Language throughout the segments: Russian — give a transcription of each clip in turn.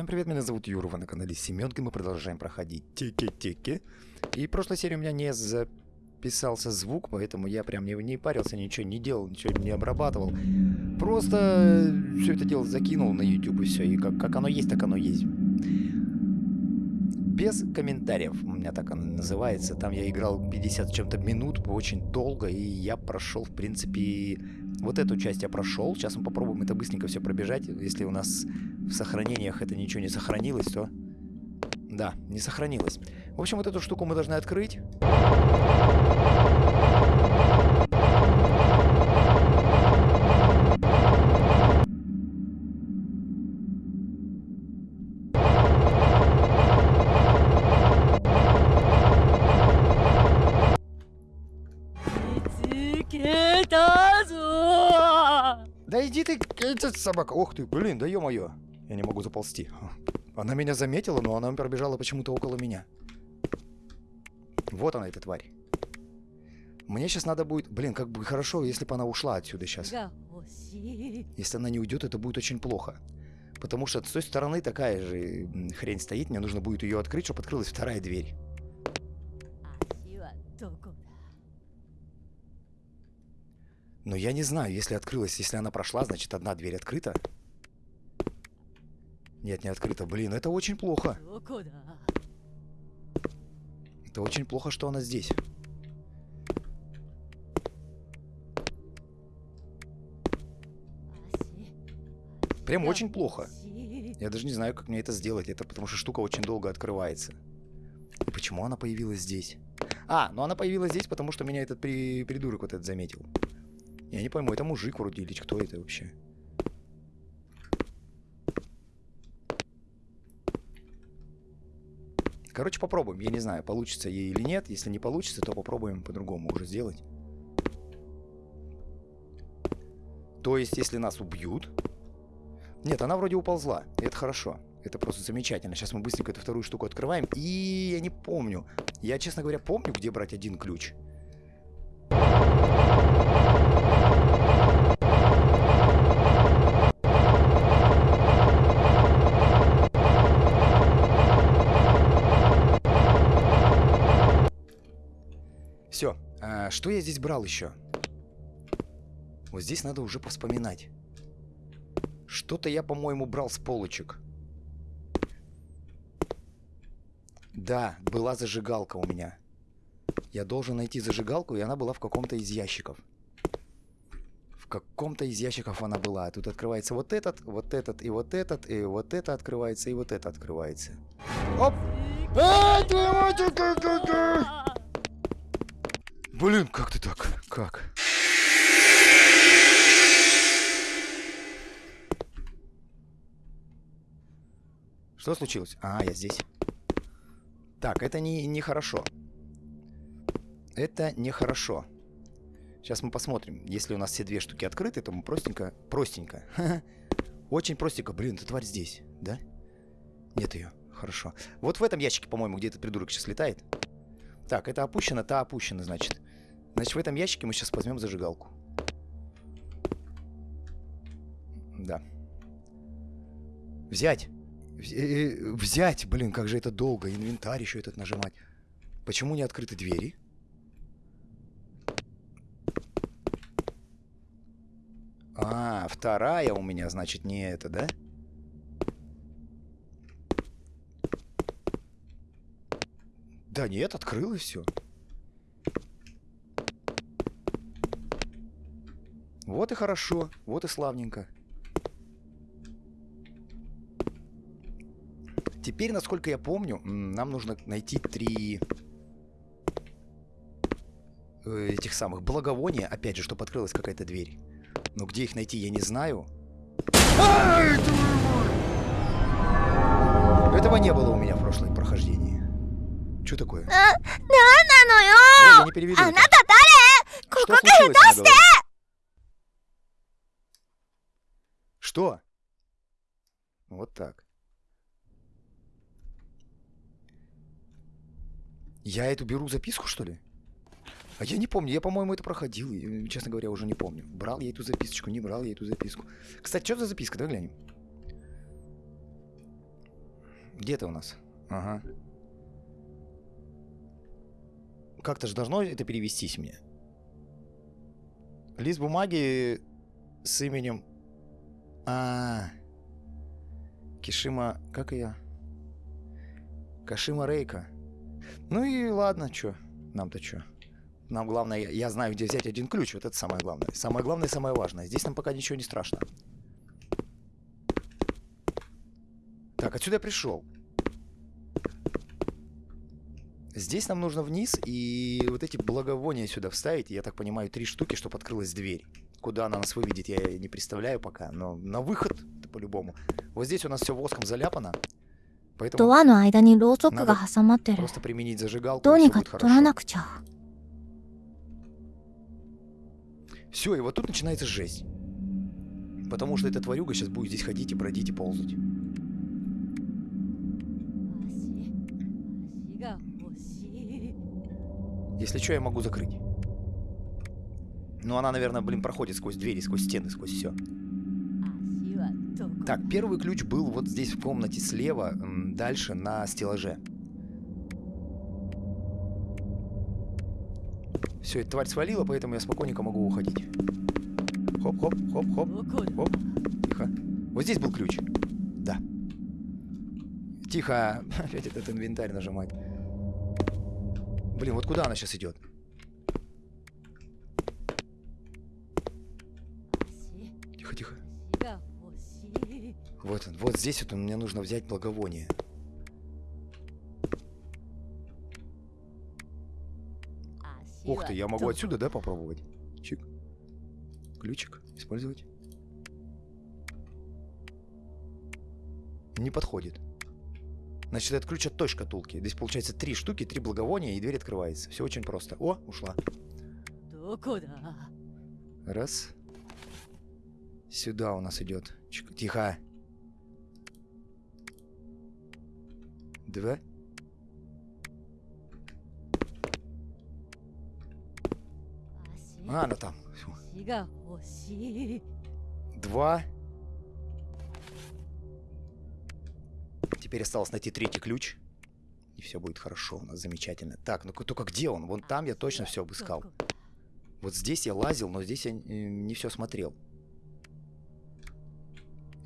Всем привет, меня зовут Юра, вы на канале Семенка, мы продолжаем проходить тики-тики. И в прошлой серии у меня не записался звук, поэтому я прям не, не парился, ничего не делал, ничего не обрабатывал. Просто все это дело закинул на YouTube и все, и как, как оно есть, так оно есть. Без комментариев, у меня так оно называется. Там я играл 50 чем-то минут, очень долго, и я прошел, в принципе, вот эту часть я прошел. Сейчас мы попробуем это быстренько все пробежать. Если у нас в сохранениях это ничего не сохранилось, то... Да, не сохранилось. В общем, вот эту штуку мы должны открыть. Этот собака. Ох ты, блин, да ё-моё. Я не могу заползти. Она меня заметила, но она пробежала почему-то около меня. Вот она, эта тварь. Мне сейчас надо будет... Блин, как бы хорошо, если бы она ушла отсюда сейчас. Если она не уйдет, это будет очень плохо. Потому что с той стороны такая же хрень стоит. Мне нужно будет ее открыть, чтобы открылась вторая дверь. Но я не знаю, если открылась, если она прошла, значит одна дверь открыта. Нет, не открыта. Блин, это очень плохо. Это очень плохо, что она здесь. Прям очень плохо. Я даже не знаю, как мне это сделать. Это потому что штука очень долго открывается. И почему она появилась здесь? А, ну она появилась здесь, потому что меня этот при... придурок вот этот заметил. Я не пойму, это мужик вроде или кто это вообще? Короче, попробуем. Я не знаю, получится ей или нет. Если не получится, то попробуем по-другому уже сделать. То есть, если нас убьют... Нет, она вроде уползла. Это хорошо. Это просто замечательно. Сейчас мы быстренько эту вторую штуку открываем. И я не помню. Я, честно говоря, помню, где брать один ключ. Все. А, что я здесь брал еще? Вот здесь надо уже повспоминать. Что-то я, по-моему, брал с полочек. Да, была зажигалка у меня. Я должен найти зажигалку, и она была в каком-то из ящиков. В каком-то из ящиков она была. Тут открывается вот этот, вот этот, и вот этот, и вот это открывается, и вот это открывается. Оп! Эй, твою мать, Блин, как ты так? Как? Что случилось? А, я здесь. Так, это не, не хорошо. Это нехорошо. Сейчас мы посмотрим. Если у нас все две штуки открыты, то мы простенько... Простенько. Очень простенько. Блин, эта тварь здесь, да? Нет ее. Хорошо. Вот в этом ящике, по-моему, где этот придурок сейчас летает. Так, это опущено, та опущена, значит. Значит, в этом ящике мы сейчас возьмем зажигалку. Да. Взять. Э, взять. Блин, как же это долго. Инвентарь еще этот нажимать. Почему не открыты двери? А, вторая у меня, значит, не это, да? Да нет, открылось все. Вот и хорошо, вот и славненько. Теперь, насколько я помню, нам нужно найти три э, этих самых благовония, опять же, чтобы открылась какая-то дверь. Но где их найти, я не знаю. Этого не было у меня в прошлом прохождении. Что такое? А, Ой, я не переведу. Что? Вот так. Я эту беру записку, что ли? А я не помню, я, по-моему, это проходил. Я, честно говоря, уже не помню. Брал я эту записочку, не брал я эту записку. Кстати, что за записка? Давай глянем. Где ты у нас? Ага. Как-то же должно это перевестись мне. Лист бумаги с именем... А, Кишима... Как ее? Кашима Рейка. Ну и ладно, чё. Нам-то чё. Нам главное, я, знаю, где взять один ключ. Вот это самое главное. Самое главное самое важное. Здесь нам пока ничего не страшно. Так, отсюда я пришел. Здесь нам нужно вниз и вот эти благовония сюда вставить. Я так понимаю, три штуки, чтобы открылась дверь. Куда она нас выведет, я не представляю пока. Но на выход по-любому. Вот здесь у нас все воском заляпано. ド Поэтому アの間にろうそくが挟まってる просто применить зажигалку, どう и に все か будет 取ら хорошо. なくちゃ Все, и вот тут начинается жесть. Потому что эта тварюга сейчас будет здесь ходить и бродить и ползать. Если что, я могу закрыть. Ну, она, наверное, блин, проходит сквозь двери, сквозь стены, сквозь все. Так, первый ключ был вот здесь в комнате слева, дальше на стеллаже. Все, эта тварь свалила, поэтому я спокойненько могу уходить. Хоп-хоп, хоп-хоп, хоп. Тихо. Вот здесь был ключ. Да. Тихо. Опять этот инвентарь нажимать. Блин, вот куда она сейчас идет? Тихо, тихо. Вот он, вот здесь вот мне нужно взять благовоние. Ух ты, я могу отсюда, да, попробовать? Чик. Ключик использовать. Не подходит. Значит, это ключ от той шкатулки. Здесь получается три штуки, три благовония, и дверь открывается. Все очень просто. О, ушла. Раз. Сюда у нас идет. Тихо. Два. А, а она там. Два. Теперь осталось найти третий ключ. И все будет хорошо у нас, замечательно. Так, ну только где он? Вон там я точно все обыскал. Вот здесь я лазил, но здесь я э, не все смотрел.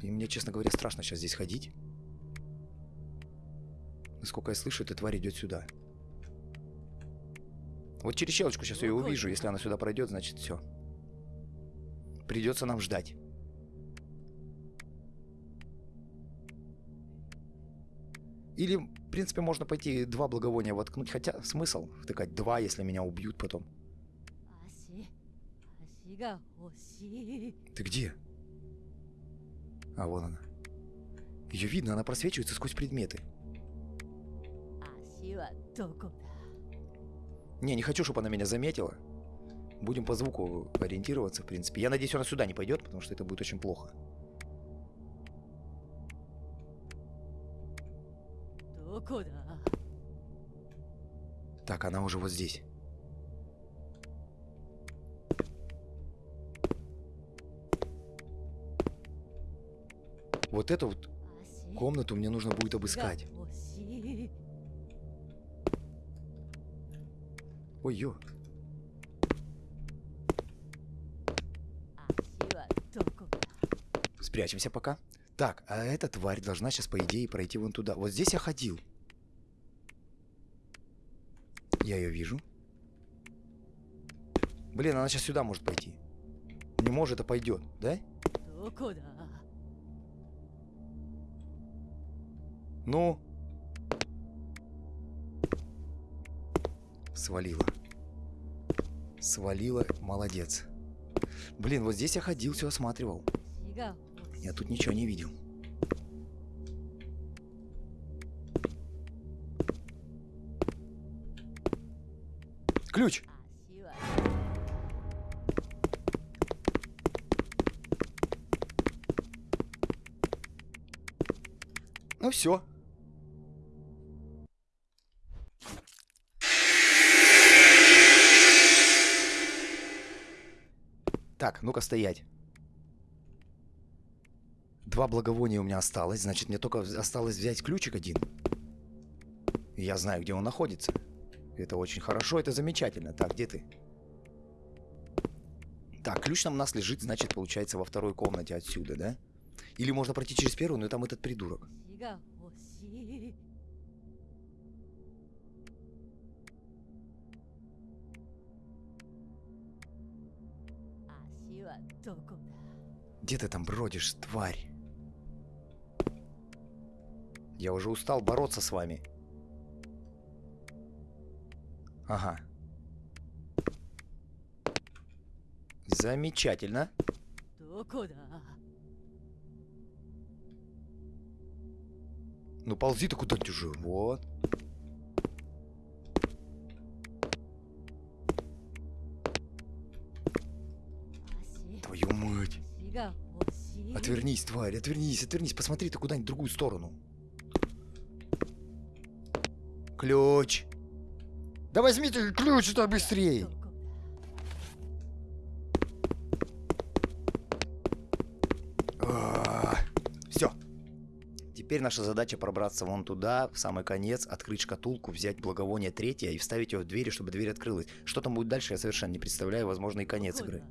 И мне, честно говоря, страшно сейчас здесь ходить. Насколько я слышу, эта тварь идет сюда. Вот через щелочку сейчас ее увижу. Если она сюда пройдет, значит все. Придется нам ждать. Или, в принципе, можно пойти два благовония воткнуть, хотя смысл втыкать два, если меня убьют потом. Ты где? А, вон она. Ее видно, она просвечивается сквозь предметы. Не, не хочу, чтобы она меня заметила. Будем по звуку ориентироваться, в принципе. Я надеюсь, она сюда не пойдет, потому что это будет очень плохо. Так, она уже вот здесь. Вот эту вот комнату мне нужно будет обыскать. Ой, ё. Спрячемся пока. Так, а эта тварь должна сейчас, по идее, пройти вон туда. Вот здесь я ходил. Я ее вижу. Блин, она сейчас сюда может пойти. Не может, а пойдет, да? Ну? Свалила. Свалила, молодец. Блин, вот здесь я ходил, все осматривал. Я тут ничего не видел. Ключ! Ну все. Так, ну-ка стоять. Два благовония у меня осталось, значит, мне только осталось взять ключик один. Я знаю, где он находится. Это очень хорошо, это замечательно. Так, где ты? Так, ключ нам у нас лежит, значит, получается, во второй комнате отсюда, да? Или можно пройти через первую, но там этот придурок. Где ты там бродишь, тварь? Я уже устал бороться с вами. Ага. Замечательно. Ну ползи ты куда-нибудь уже. Вот. Твою мать. Отвернись, тварь, отвернись, отвернись. Посмотри ты куда-нибудь в другую сторону. Ключ. Да возьмите ключ-то быстрее. А, Все. Теперь наша задача пробраться вон туда, в самый конец, открыть шкатулку, взять благовоние третье и вставить его в двери, чтобы дверь открылась. Что там будет дальше, я совершенно не представляю, возможно, и конец игры.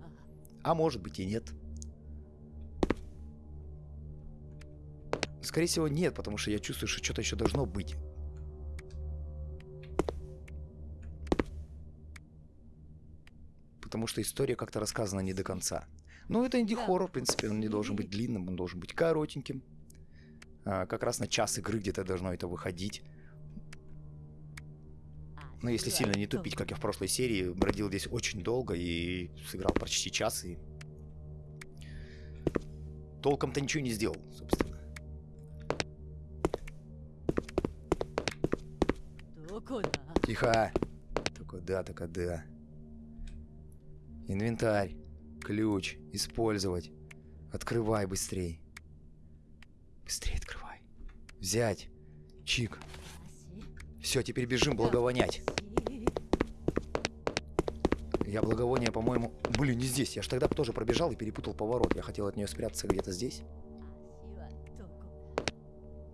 А может быть и нет. Скорее всего, нет, потому что я чувствую, что что-то еще должно быть. потому что история как-то рассказана не до конца. Ну это инди-хоррор, в принципе, он не должен быть длинным, он должен быть коротеньким. А, как раз на час игры где-то должно это выходить. А, Но если сильно не тупить, ну. как я в прошлой серии, бродил здесь очень долго и сыграл почти час, и толком-то ничего не сделал, собственно. Тихо! Так да, так да. Инвентарь. Ключ. Использовать. Открывай быстрей. Быстрее открывай. Взять. Чик. Все, теперь бежим благовонять. Я благовоние, по-моему... Блин, не здесь. Я же тогда тоже пробежал и перепутал поворот. Я хотел от нее спрятаться где-то здесь.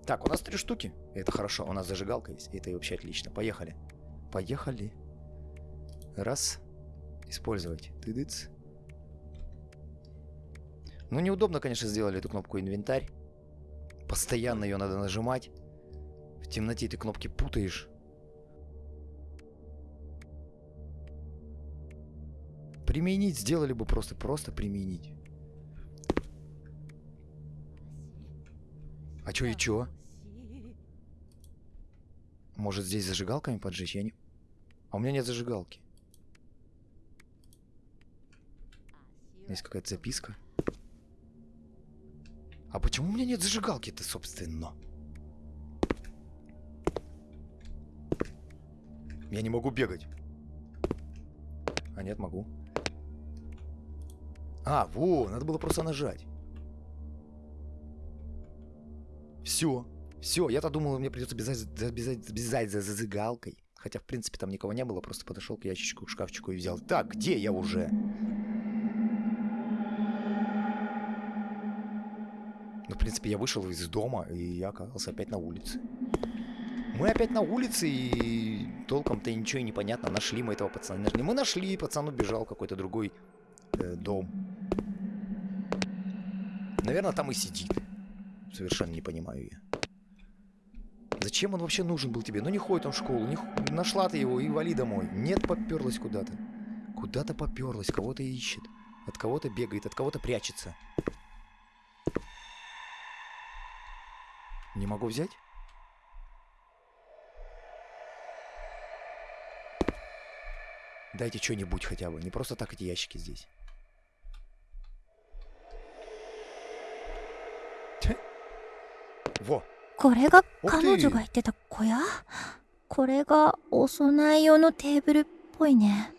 Так, у нас три штуки. Это хорошо. У нас зажигалка есть. Это и вообще отлично. Поехали. Поехали. Раз использовать. Тыдыц. Ну, неудобно, конечно, сделали эту кнопку инвентарь. Постоянно ее надо нажимать. В темноте ты кнопки путаешь. Применить сделали бы просто, просто применить. А чё и чё? Может, здесь зажигалками поджечь? Я не... А у меня нет зажигалки. Есть какая-то записка. А почему у меня нет зажигалки-то, собственно? Я не могу бегать. А нет, могу. А, во, надо было просто нажать. Все. Все, я-то думал, мне придется бежать, бежать, бежать за зажигалкой. Хотя, в принципе, там никого не было, просто подошел к ящичку, к шкафчику и взял. Так, где я уже? Принципе, я вышел из дома, и я оказался опять на улице. Мы опять на улице, и толком-то ничего и не понятно. Нашли мы этого пацана. Мы нашли, пацан убежал в какой-то другой э, дом. Наверное, там и сидит. Совершенно не понимаю я. Зачем он вообще нужен был тебе? Ну не ходит он в школу, не х- нашла ты его и вали домой. Нет, поперлась куда-то. Куда-то поперлась, кого-то ищет. От кого-то бегает, от кого-то прячется. Не могу взять? Дайте что-нибудь хотя бы. Не просто так эти ящики здесь. Тьфу. Во! これがオッケー彼女が言ってた小屋これがお供え用のテーブルっぽいね。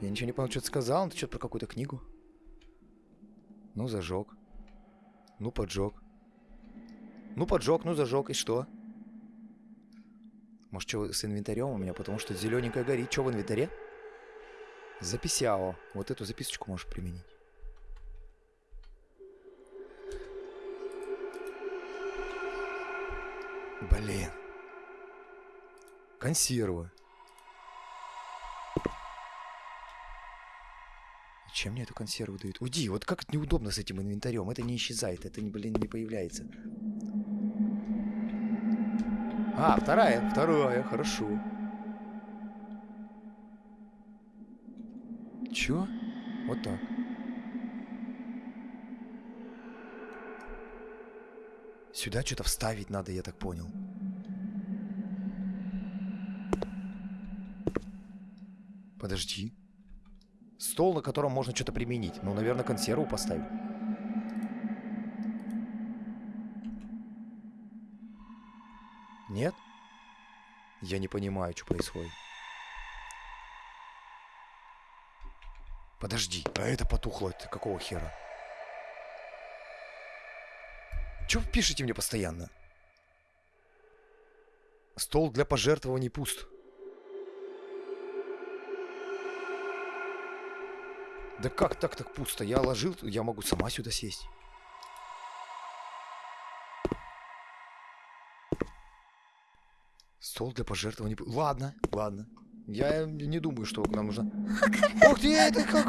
Я ничего не понял, что ты сказал. Ну, ты что-то про какую-то книгу. Ну, зажег. Ну, поджег. Ну, поджег, ну, зажег, и что? Может, что с инвентарем у меня, потому что зелененькая горит. Что в инвентаре? Записяо. Вот эту записочку можешь применить. Блин. Консервы. Чем мне эту консерву дают? Уйди, вот как это неудобно с этим инвентарем. Это не исчезает, это, не, блин, не появляется. А, вторая, вторая, хорошо. Чё? Вот так. Сюда что-то вставить надо, я так понял. Подожди. Стол, на котором можно что-то применить. Ну, наверное, консерву поставить. Я не понимаю, что происходит. Подожди, а это потухло, это какого хера? Чего вы пишете мне постоянно? Стол для пожертвований пуст. Да как так так пусто? Я ложил, я могу сама сюда сесть. Стол для пожертвований. Ладно, ладно. Я не думаю, что нам нужно. Ух ты, это как?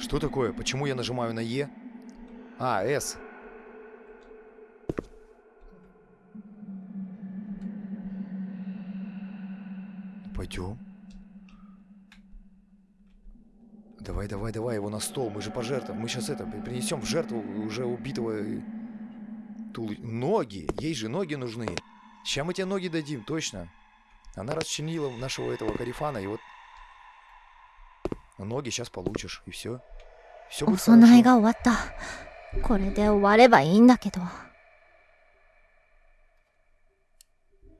Что такое? Почему я нажимаю на Е? А, С. Пойдем. Давай, давай, давай его на стол, мы же пожертвуем. Мы сейчас это принесем в жертву уже убитого э, Тул... Ноги! Ей же ноги нужны. Сейчас мы тебе ноги дадим, точно. Она расчинила нашего этого карифана, и вот... Ноги сейчас получишь, и все. Все будет хорошо.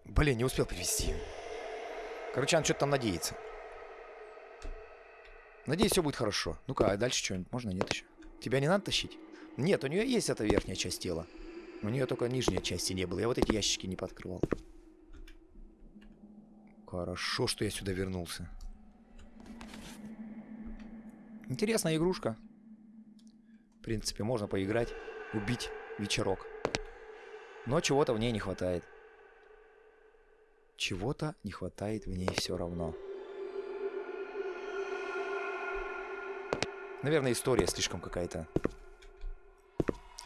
Блин, не успел привести. Короче, он что-то там надеется. Надеюсь, все будет хорошо. Ну-ка, а дальше что-нибудь можно? Нет еще? Тебя не надо тащить? Нет, у нее есть эта верхняя часть тела. У нее только нижней части не было. Я вот эти ящики не подкрывал. Хорошо, что я сюда вернулся. Интересная игрушка. В принципе, можно поиграть, убить вечерок. Но чего-то в ней не хватает. Чего-то не хватает в ней все равно. Наверное, история слишком какая-то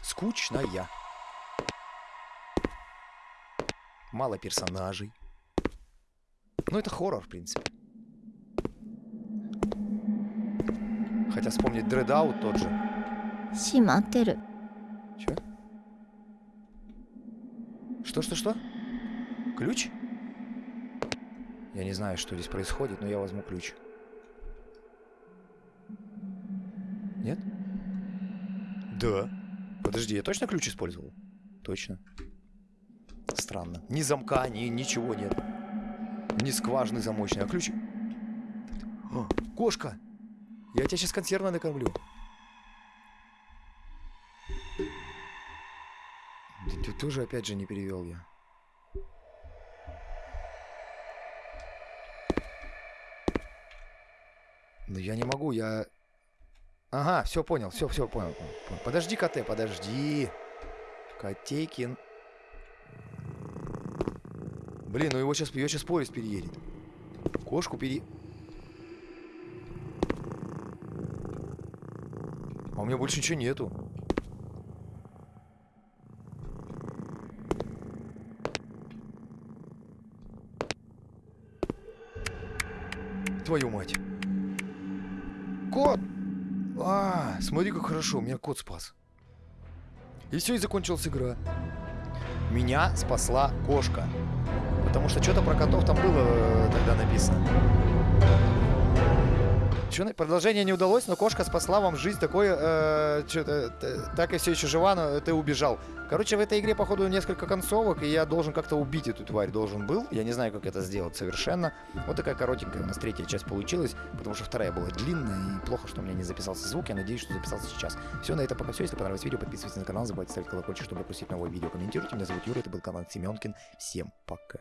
скучная. Мало персонажей. Ну, это хоррор, в принципе. Хотя вспомнить Дредаут тот же. Симатеру. Че? Что-что-что? Ключ? Я не знаю, что здесь происходит, но я возьму ключ. Ключ. Да. Подожди, я точно ключ использовал? Точно. Странно. Ни замка, ни ничего нет. Ни скважины замочной, а ключ... О, кошка! Я тебя сейчас консервно накормлю. Да ты тоже опять же не перевел я. Ну я не могу, я... Ага, все понял, все, все понял. Подожди, КТ, подожди. Котейкин. Блин, ну его сейчас, ее сейчас поезд переедет. Кошку пере... А у меня больше ничего нету. Твою мать. Кот! А, смотри, как хорошо, меня кот спас. И все, и закончилась игра. Меня спасла кошка. Потому что что-то про котов там было э, тогда написано. Чё, продолжение не удалось, но кошка спасла вам жизнь. Такое, э, чё-то, т- так и все еще жива, но ты убежал. Короче, в этой игре, походу, несколько концовок, и я должен как-то убить эту тварь, должен был. Я не знаю, как это сделать совершенно. Вот такая коротенькая у нас третья часть получилась, потому что вторая была длинная, и плохо, что у меня не записался звук. Я надеюсь, что записался сейчас. Все, на этом пока все. Если понравилось видео, подписывайтесь на канал, не забывайте ставить колокольчик, чтобы пропустить новые видео. Комментируйте. Меня зовут Юра, это был канал Семенкин. Всем пока.